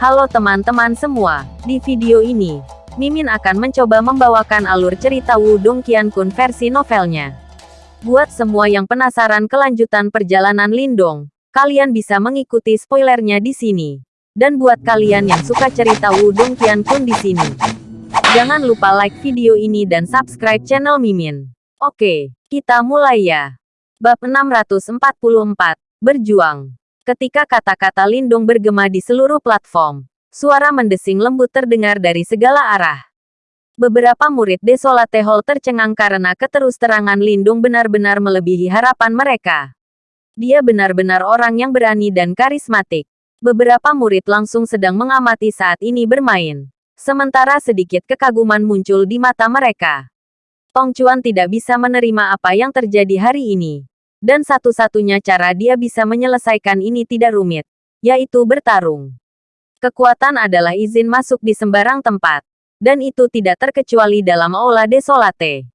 Halo teman-teman semua, di video ini, Mimin akan mencoba membawakan alur cerita Wudong Qiankun versi novelnya. Buat semua yang penasaran kelanjutan perjalanan Lindong, kalian bisa mengikuti spoilernya di sini. Dan buat kalian yang suka cerita Wudong Qiankun di sini, jangan lupa like video ini dan subscribe channel Mimin. Oke, kita mulai ya. Bab 644, Berjuang. Ketika kata-kata Lindung bergema di seluruh platform, suara mendesing lembut terdengar dari segala arah. Beberapa murid Desolate Hall tercengang karena keterus-terangan Lindung benar-benar melebihi harapan mereka. Dia benar-benar orang yang berani dan karismatik. Beberapa murid langsung sedang mengamati saat ini bermain. Sementara sedikit kekaguman muncul di mata mereka. Tong Chuan tidak bisa menerima apa yang terjadi hari ini. Dan satu-satunya cara dia bisa menyelesaikan ini tidak rumit, yaitu bertarung. Kekuatan adalah izin masuk di sembarang tempat. Dan itu tidak terkecuali dalam Aula Desolate.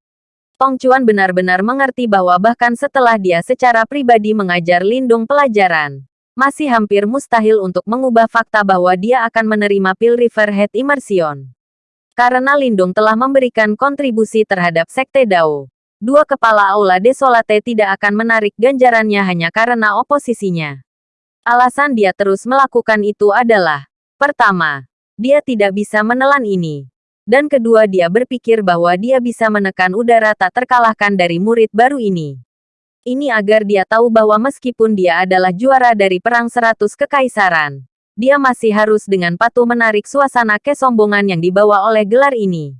Tong Chuan benar-benar mengerti bahwa bahkan setelah dia secara pribadi mengajar Lindung pelajaran, masih hampir mustahil untuk mengubah fakta bahwa dia akan menerima Pil River Head Immersion. Karena Lindung telah memberikan kontribusi terhadap Sekte Dao, dua kepala Aula Desolate tidak akan menarik ganjarannya hanya karena oposisinya. Alasan dia terus melakukan itu adalah, pertama, dia tidak bisa menelan ini. Dan kedua dia berpikir bahwa dia bisa menekan udara tak terkalahkan dari murid baru ini. Ini agar dia tahu bahwa meskipun dia adalah juara dari Perang Seratus Kekaisaran, dia masih harus dengan patuh menarik suasana kesombongan yang dibawa oleh gelar ini.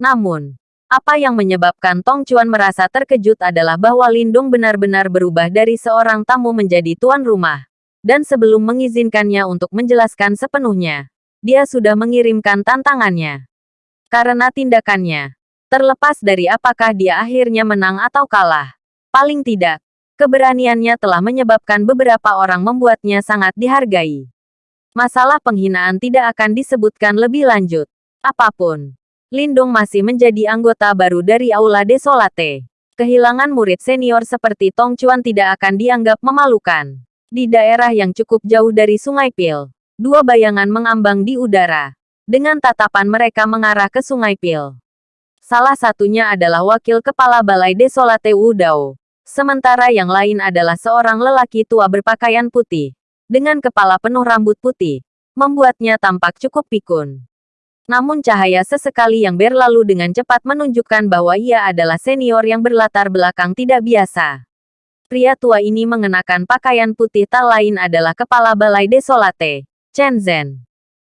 Namun, apa yang menyebabkan Tong Chuan merasa terkejut adalah bahwa Lindung benar-benar berubah dari seorang tamu menjadi tuan rumah. Dan sebelum mengizinkannya untuk menjelaskan sepenuhnya, dia sudah mengirimkan tantangannya. Karena tindakannya, terlepas dari apakah dia akhirnya menang atau kalah, paling tidak, keberaniannya telah menyebabkan beberapa orang membuatnya sangat dihargai. Masalah penghinaan tidak akan disebutkan lebih lanjut. Apa pun Lindung masih menjadi anggota baru dari Aula Desolate. Kehilangan murid senior seperti Tong Chuan tidak akan dianggap memalukan. Di daerah yang cukup jauh dari Sungai Pil, dua bayangan mengambang di udara. Dengan tatapan mereka mengarah ke Sungai Pil. Salah satunya adalah wakil kepala Balai Desolate Wu Dao. Sementara yang lain adalah seorang lelaki tua berpakaian putih. Dengan kepala penuh rambut putih. Membuatnya tampak cukup pikun. Namun cahaya sesekali yang berlalu dengan cepat menunjukkan bahwa ia adalah senior yang berlatar belakang tidak biasa. Pria tua ini mengenakan pakaian putih tak lain adalah kepala balai desolate, Chen Zhen.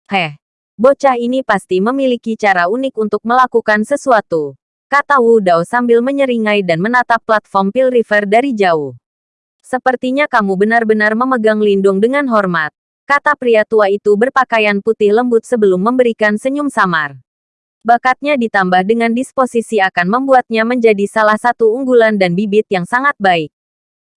Heh, bocah ini pasti memiliki cara unik untuk melakukan sesuatu, kata Wu Dao sambil menyeringai dan menatap platform Pil River dari jauh. Sepertinya kamu benar-benar memegang lindung dengan hormat kata pria tua itu berpakaian putih lembut sebelum memberikan senyum samar. Bakatnya ditambah dengan disposisi akan membuatnya menjadi salah satu unggulan dan bibit yang sangat baik.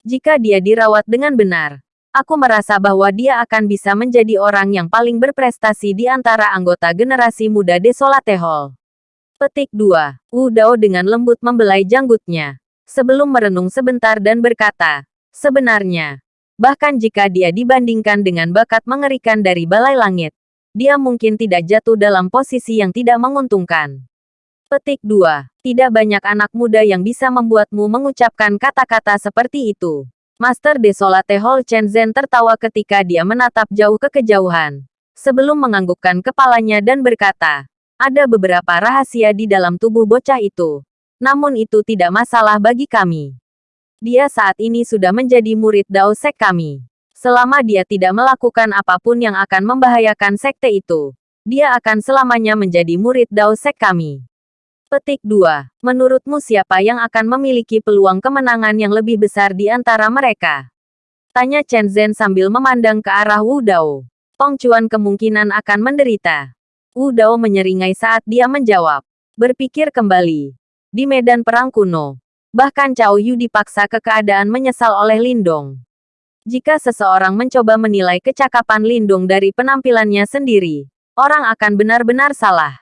Jika dia dirawat dengan benar, aku merasa bahwa dia akan bisa menjadi orang yang paling berprestasi di antara anggota generasi muda Desolate Hall. Petik 2. Wu Dao dengan lembut membelai janggutnya. Sebelum merenung sebentar dan berkata, Sebenarnya, Bahkan jika dia dibandingkan dengan bakat mengerikan dari balai langit, dia mungkin tidak jatuh dalam posisi yang tidak menguntungkan. Petik 2. Tidak banyak anak muda yang bisa membuatmu mengucapkan kata-kata seperti itu. Master Desolate Hall Chen Zhen tertawa ketika dia menatap jauh ke kejauhan. Sebelum menganggukkan kepalanya dan berkata, ada beberapa rahasia di dalam tubuh bocah itu. Namun itu tidak masalah bagi kami. Dia saat ini sudah menjadi murid Dao Sek kami. Selama dia tidak melakukan apa pun yang akan membahayakan sekte itu, dia akan selamanya menjadi murid Dao Sek kami. Petik 2. Menurutmu siapa yang akan memiliki peluang kemenangan yang lebih besar di antara mereka? Tanya Chen Zhen sambil memandang ke arah Wu Dao. Tong Chuan kemungkinan akan menderita. Wu Dao menyeringai saat dia menjawab. Berpikir kembali. Di medan perang kuno, Bahkan Cao Yu dipaksa ke keadaan menyesal oleh Lindong. Jika seseorang mencoba menilai kecakapan Lindong dari penampilannya sendiri, orang akan benar-benar salah.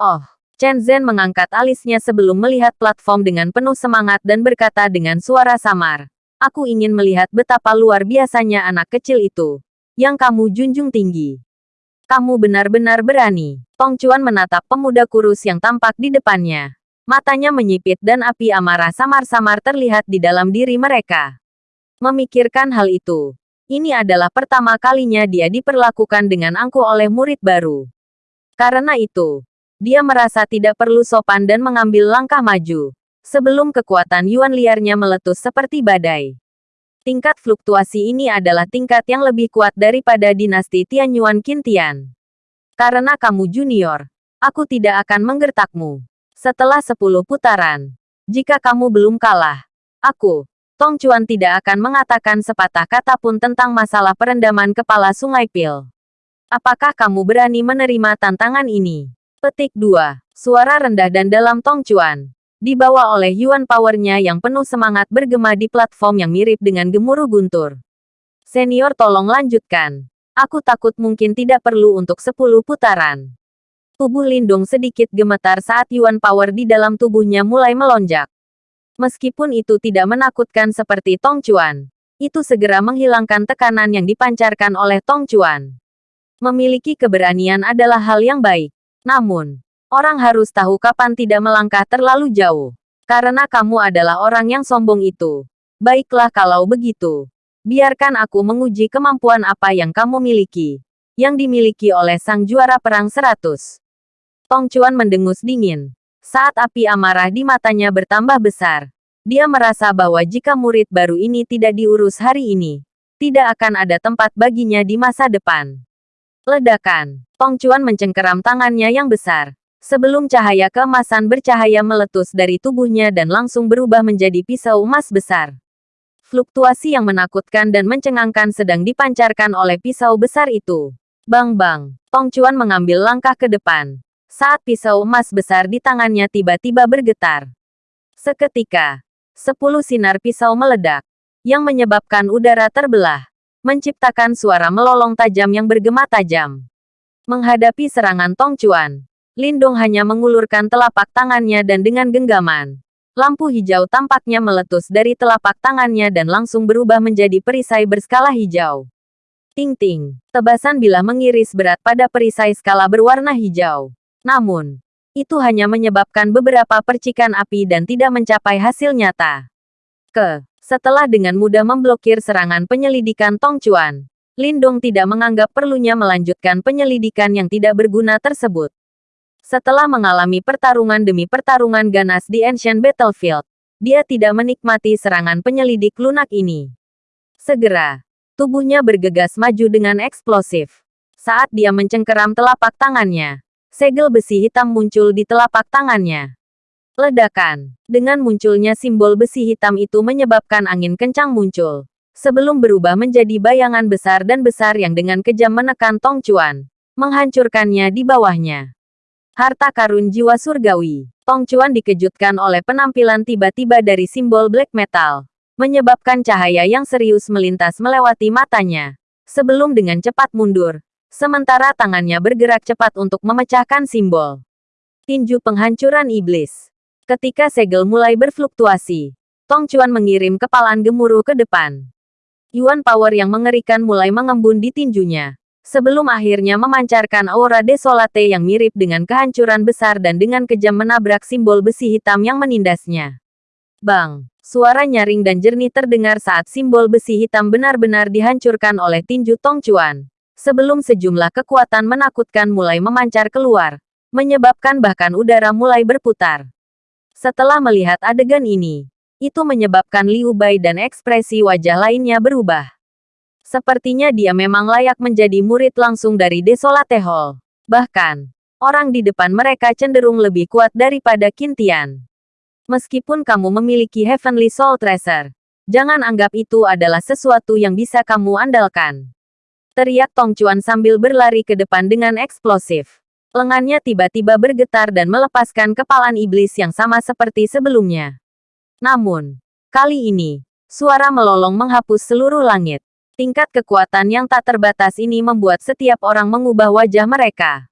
Oh, Chen Zhen mengangkat alisnya sebelum melihat platform dengan penuh semangat dan berkata dengan suara samar. Aku ingin melihat betapa luar biasanya anak kecil itu. Yang kamu junjung tinggi. Kamu benar-benar berani. Tong Chuan menatap pemuda kurus yang tampak di depannya. Matanya menyipit dan api amarah samar-samar terlihat di dalam diri mereka. Memikirkan hal itu, ini adalah pertama kalinya dia diperlakukan dengan angkuh oleh murid baru. Karena itu, dia merasa tidak perlu sopan dan mengambil langkah maju. Sebelum kekuatan Yuan liarnya meletus seperti badai. Tingkat fluktuasi ini adalah tingkat yang lebih kuat daripada dinasti Tianyuan Qintian. Karena kamu junior, aku tidak akan menggertakmu. Setelah 10 putaran, jika kamu belum kalah, aku, Tong Chuan tidak akan mengatakan sepatah kata pun tentang masalah perendaman kepala Sungai Pil. Apakah kamu berani menerima tantangan ini? Petik 2. Suara rendah dan dalam Tong Chuan dibawa oleh Yuan Powernya yang penuh semangat bergema di platform yang mirip dengan gemuruh guntur. Senior tolong lanjutkan. Aku takut mungkin tidak perlu untuk 10 putaran. Tubuh Lindung sedikit gemetar saat Yuan Power di dalam tubuhnya mulai melonjak. Meskipun itu tidak menakutkan seperti Tong Chuan, itu segera menghilangkan tekanan yang dipancarkan oleh Tong Chuan. Memiliki keberanian adalah hal yang baik. Namun, Orang harus tahu kapan tidak melangkah terlalu jauh. Karena kamu adalah orang yang sombong itu. Baiklah kalau begitu. Biarkan aku menguji kemampuan apa yang kamu miliki. Yang dimiliki oleh sang juara perang seratus. Tong Chuan mendengus dingin. Saat api amarah di matanya bertambah besar. Dia merasa bahwa jika murid baru ini tidak diurus hari ini, tidak akan ada tempat baginya di masa depan. Ledakan. Tong Chuan mencengkeram tangannya yang besar. Sebelum cahaya keemasan bercahaya meletus dari tubuhnya dan langsung berubah menjadi pisau emas besar. Fluktuasi yang menakutkan dan mencengangkan sedang dipancarkan oleh pisau besar itu. Bang-bang, Tong Chuan mengambil langkah ke depan. Saat pisau emas besar di tangannya tiba-tiba bergetar. Seketika, sepuluh sinar pisau meledak, yang menyebabkan udara terbelah, menciptakan suara melolong tajam yang bergema tajam. Menghadapi serangan Tong Chuan, Lindong hanya mengulurkan telapak tangannya dan dengan genggaman. Lampu hijau tampaknya meletus dari telapak tangannya dan langsung berubah menjadi perisai berskala hijau. Ting-ting, tebasan bilah mengiris berat pada perisai skala berwarna hijau. Namun, itu hanya menyebabkan beberapa percikan api dan tidak mencapai hasil nyata. Ke, setelah dengan mudah memblokir serangan penyelidikan Tong Chuan, Lindong tidak menganggap perlunya melanjutkan penyelidikan yang tidak berguna tersebut. Setelah mengalami pertarungan demi pertarungan ganas di Ancient Battlefield, dia tidak menikmati serangan penyelidik lunak ini. Segera, tubuhnya bergegas maju dengan eksplosif. Saat dia mencengkeram telapak tangannya, segel besi hitam muncul di telapak tangannya. Ledakan. Dengan munculnya simbol besi hitam itu menyebabkan angin kencang muncul. Sebelum berubah menjadi bayangan besar dan besar yang dengan kejam menekan Tong Chuan, menghancurkannya di bawahnya. Harta karun jiwa surgawi. Tong Chuan dikejutkan oleh penampilan tiba-tiba dari simbol black metal. Menyebabkan cahaya yang serius melintas melewati matanya. Sebelum dengan cepat mundur. Sementara tangannya bergerak cepat untuk memecahkan simbol. Tinju penghancuran iblis. Ketika segel mulai berfluktuasi, Tong Chuan mengirim kepalan gemuruh ke depan. Yuan Power yang mengerikan mulai mengembun di tinjunya sebelum akhirnya memancarkan aura desolate yang mirip dengan kehancuran besar dan dengan kejam menabrak simbol besi hitam yang menindasnya. Bang! Suara nyaring dan jernih terdengar saat simbol besi hitam benar-benar dihancurkan oleh tinju Tong Chuan. Sebelum sejumlah kekuatan menakutkan mulai memancar keluar, menyebabkan bahkan udara mulai berputar. Setelah melihat adegan ini, itu menyebabkan Liu Bai dan ekspresi wajah lainnya berubah. Sepertinya dia memang layak menjadi murid langsung dari Desolate Hall. Bahkan, orang di depan mereka cenderung lebih kuat daripada Kintian. Meskipun kamu memiliki Heavenly Soul Treasure, jangan anggap itu adalah sesuatu yang bisa kamu andalkan. Teriak Tong Chuan sambil berlari ke depan dengan eksplosif. Lengannya tiba-tiba bergetar dan melepaskan kepalan iblis yang sama seperti sebelumnya. Namun, kali ini, suara melolong menghapus seluruh langit. Tingkat kekuatan yang tak terbatas ini membuat setiap orang mengubah wajah mereka.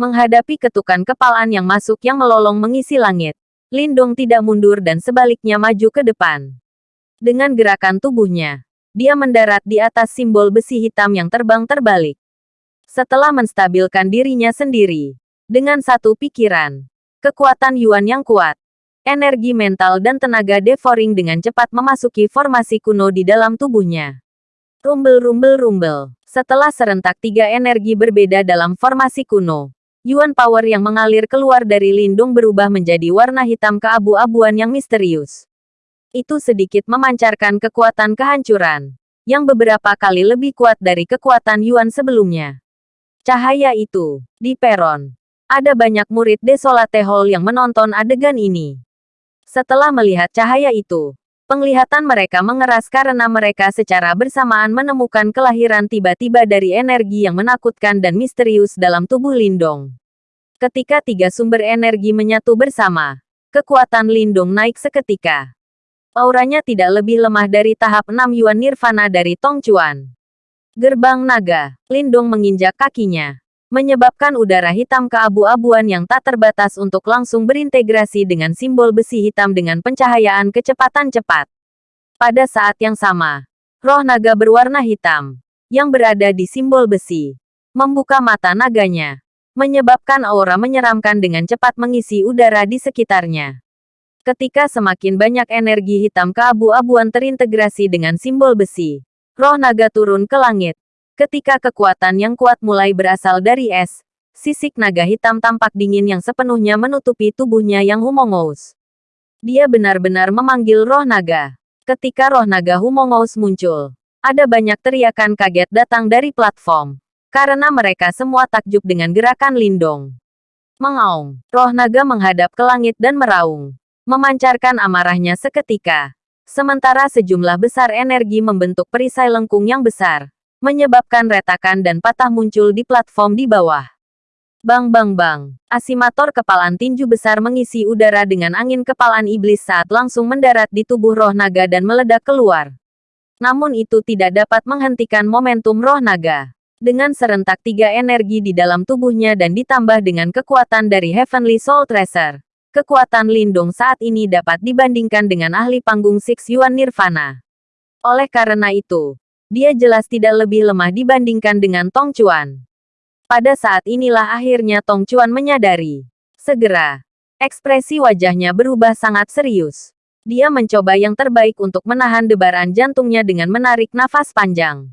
Menghadapi ketukan kepalan yang masuk yang melolong mengisi langit, Lindong tidak mundur dan sebaliknya maju ke depan. Dengan gerakan tubuhnya, dia mendarat di atas simbol besi hitam yang terbang terbalik. Setelah menstabilkan dirinya sendiri, dengan satu pikiran, kekuatan Yuan yang kuat, energi mental dan tenaga devouring dengan cepat memasuki formasi kuno di dalam tubuhnya. Rumbel rumbel rumbel. Setelah serentak tiga energi berbeda dalam formasi kuno, Yuan Power yang mengalir keluar dari lindung berubah menjadi warna hitam keabu-abuan yang misterius. Itu sedikit memancarkan kekuatan kehancuran, yang beberapa kali lebih kuat dari kekuatan Yuan sebelumnya. Cahaya itu, di peron, ada banyak murid Desolate Hall yang menonton adegan ini. Setelah melihat cahaya itu, Penglihatan mereka mengeras karena mereka secara bersamaan menemukan kelahiran tiba-tiba dari energi yang menakutkan dan misterius dalam tubuh Lindong. Ketika tiga sumber energi menyatu bersama, kekuatan Lindong naik seketika. Auranya tidak lebih lemah dari tahap 6 Yuan Nirvana dari Tong Chuan. Gerbang naga, Lindong menginjak kakinya menyebabkan udara hitam keabu-abuan yang tak terbatas untuk langsung berintegrasi dengan simbol besi hitam dengan pencahayaan kecepatan cepat. Pada saat yang sama, roh naga berwarna hitam, yang berada di simbol besi, membuka mata naganya, menyebabkan aura menyeramkan dengan cepat mengisi udara di sekitarnya. Ketika semakin banyak energi hitam keabu-abuan terintegrasi dengan simbol besi, roh naga turun ke langit, Ketika kekuatan yang kuat mulai berasal dari es, sisik naga hitam tampak dingin yang sepenuhnya menutupi tubuhnya yang humongous. Dia benar-benar memanggil roh naga. Ketika roh naga humongous muncul, ada banyak teriakan kaget datang dari platform. Karena mereka semua takjub dengan gerakan lindong. Mengaung, roh naga menghadap ke langit dan meraung. Memancarkan amarahnya seketika. Sementara sejumlah besar energi membentuk perisai lengkung yang besar menyebabkan retakan dan patah muncul di platform di bawah. Bang bang bang, asimator kepalan tinju besar mengisi udara dengan angin kepalan iblis saat langsung mendarat di tubuh roh naga dan meledak keluar. Namun itu tidak dapat menghentikan momentum roh naga. Dengan serentak tiga energi di dalam tubuhnya dan ditambah dengan kekuatan dari Heavenly Soul Tracer, kekuatan Lindung saat ini dapat dibandingkan dengan ahli panggung Six Yuan Nirvana. Oleh karena itu, dia jelas tidak lebih lemah dibandingkan dengan Tong Chuan. Pada saat inilah akhirnya Tong Chuan menyadari. Segera, ekspresi wajahnya berubah sangat serius. Dia mencoba yang terbaik untuk menahan debaran jantungnya dengan menarik nafas panjang.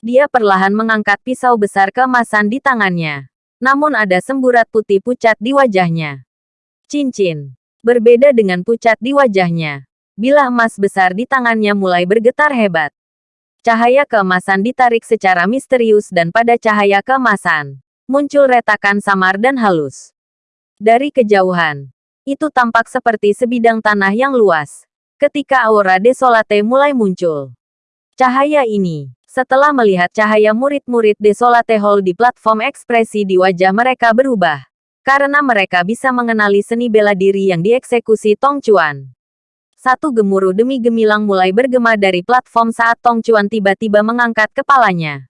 Dia perlahan mengangkat pisau besar keemasan di tangannya. Namun ada semburat putih pucat di wajahnya. Cincin. Berbeda dengan pucat di wajahnya. Bilah emas besar di tangannya mulai bergetar hebat. Cahaya keemasan ditarik secara misterius dan pada cahaya keemasan, muncul retakan samar dan halus. Dari kejauhan, itu tampak seperti sebidang tanah yang luas. Ketika aura desolate mulai muncul. Cahaya ini, setelah melihat cahaya murid-murid desolate hall di platform ekspresi di wajah mereka berubah. Karena mereka bisa mengenali seni bela diri yang dieksekusi Tong Chuan. Satu gemuruh demi gemilang mulai bergema dari platform saat Tong Chuan tiba-tiba mengangkat kepalanya.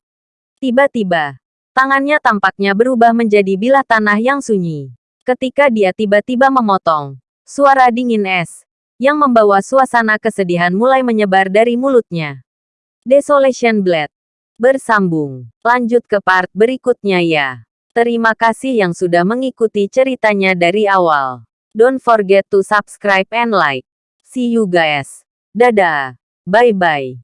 Tiba-tiba, tangannya tampaknya berubah menjadi bilah tanah yang sunyi. Ketika dia tiba-tiba memotong, suara dingin es, yang membawa suasana kesedihan mulai menyebar dari mulutnya. Desolation Blade. Bersambung. Lanjut ke part berikutnya ya. Terima kasih yang sudah mengikuti ceritanya dari awal. Don't forget to subscribe and like. See you guys. Dadah. Bye-bye.